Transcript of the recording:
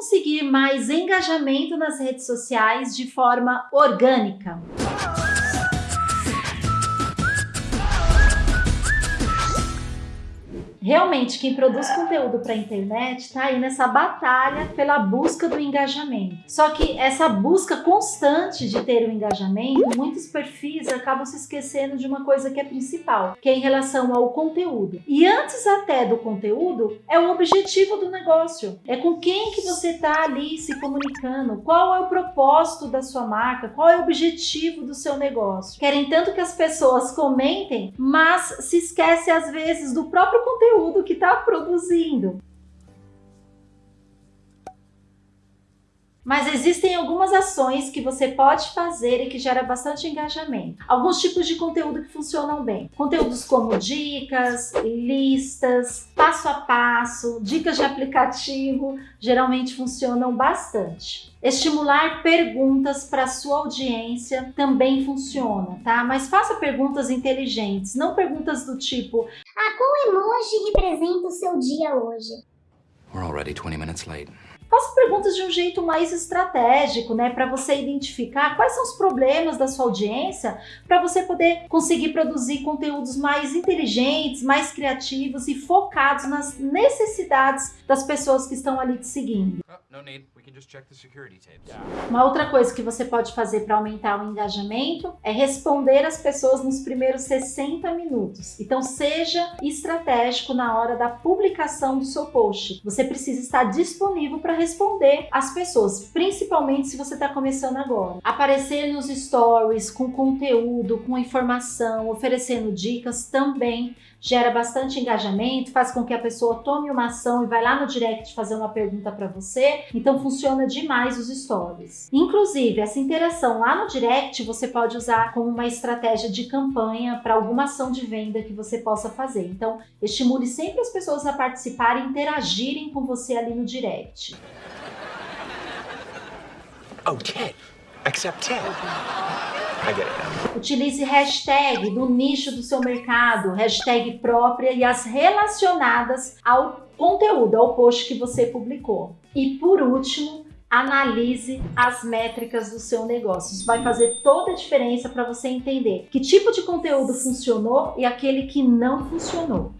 conseguir mais engajamento nas redes sociais de forma orgânica. Realmente, quem produz conteúdo para a internet está aí nessa batalha pela busca do engajamento. Só que essa busca constante de ter o engajamento, muitos perfis acabam se esquecendo de uma coisa que é principal, que é em relação ao conteúdo. E antes até do conteúdo, é o objetivo do negócio. É com quem que você está ali se comunicando, qual é o propósito da sua marca, qual é o objetivo do seu negócio. Querem tanto que as pessoas comentem, mas se esquece às vezes do próprio conteúdo conteúdo que está produzindo. Mas existem algumas ações que você pode fazer e que gera bastante engajamento. Alguns tipos de conteúdo que funcionam bem. Conteúdos como dicas, listas, passo a passo, dicas de aplicativo, geralmente funcionam bastante. Estimular perguntas para sua audiência também funciona, tá? Mas faça perguntas inteligentes, não perguntas do tipo emoji representa o seu dia hoje? We're already 20 minutes late. Faça perguntas de um jeito mais estratégico, né? Para você identificar quais são os problemas da sua audiência, para você poder conseguir produzir conteúdos mais inteligentes, mais criativos e focados nas necessidades das pessoas que estão ali te seguindo. Oh. Uma outra coisa que você pode fazer para aumentar o engajamento é responder as pessoas nos primeiros 60 minutos. Então seja estratégico na hora da publicação do seu post. Você precisa estar disponível para responder as pessoas, principalmente se você está começando agora. Aparecer nos stories com conteúdo, com informação, oferecendo dicas também gera bastante engajamento, faz com que a pessoa tome uma ação e vai lá no direct fazer uma pergunta para você. Então funciona demais os stories. Inclusive, essa interação lá no direct você pode usar como uma estratégia de campanha para alguma ação de venda que você possa fazer. Então, estimule sempre as pessoas a participarem interagirem com você ali no direct. Oh, Ted. Accept Ted. I get it now. Utilize hashtag do nicho do seu mercado, hashtag própria e as relacionadas ao conteúdo, ao post que você publicou. E por último, analise as métricas do seu negócio. Isso vai fazer toda a diferença para você entender que tipo de conteúdo funcionou e aquele que não funcionou.